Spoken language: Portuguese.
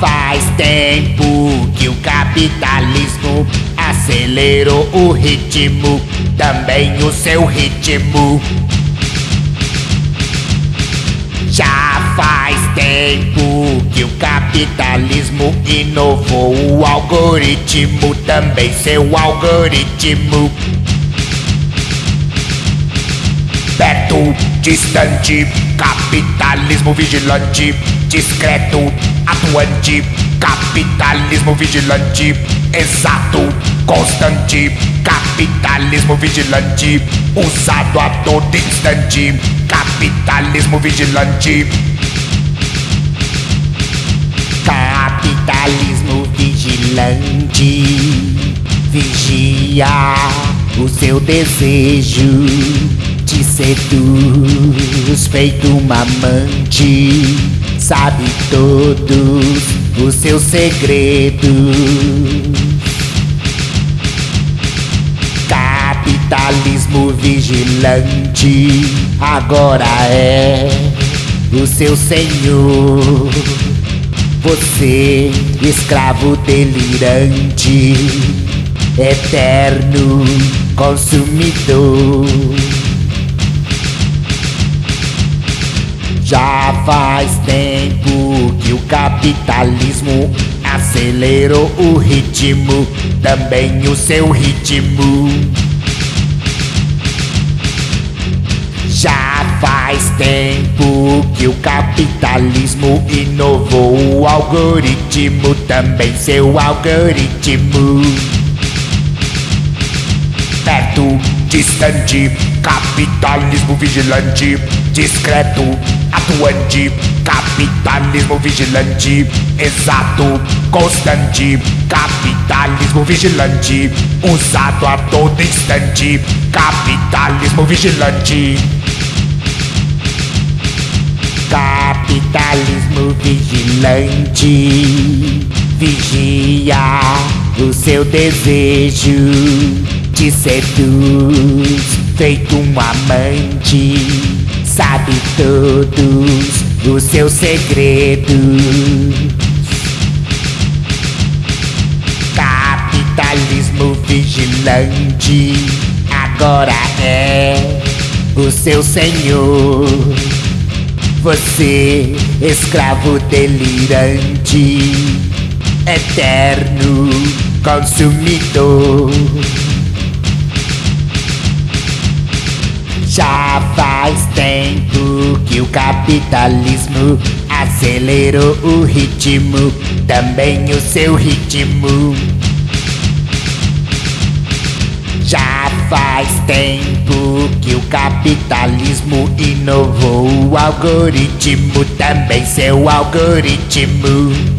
faz tempo que o capitalismo acelerou o ritmo, também o seu ritmo. Já faz tempo que o capitalismo inovou o algoritmo, também seu algoritmo. Perto, distante, capitalismo vigilante, discreto, atuante, capitalismo vigilante, exato, constante, capitalismo vigilante, usado a todo instante, capitalismo vigilante. Capitalismo vigilante, vigia o seu desejo te seduz feito uma amante, sabe todos os seus segredos. Capitalismo vigilante agora é o seu senhor. Você, escravo delirante, eterno consumidor. Já faz tempo que o capitalismo acelerou o ritmo, também o seu ritmo. Já faz tempo que o capitalismo inovou o algoritmo, também seu algoritmo. Perto, distante, capitalismo vigilante, discreto, atuante, capitalismo vigilante, exato, constante, capitalismo vigilante, usado a todo instante, capitalismo vigilante. Capitalismo vigilante, vigia o seu desejo, te seduz feito um amante sabe todos os seus segredos. Capitalismo vigilante agora é o seu senhor. Você, escravo delirante, eterno consumidor. Já faz que o capitalismo acelerou o ritmo, também o seu ritmo. Já faz tempo que o capitalismo inovou o algoritmo, também seu algoritmo.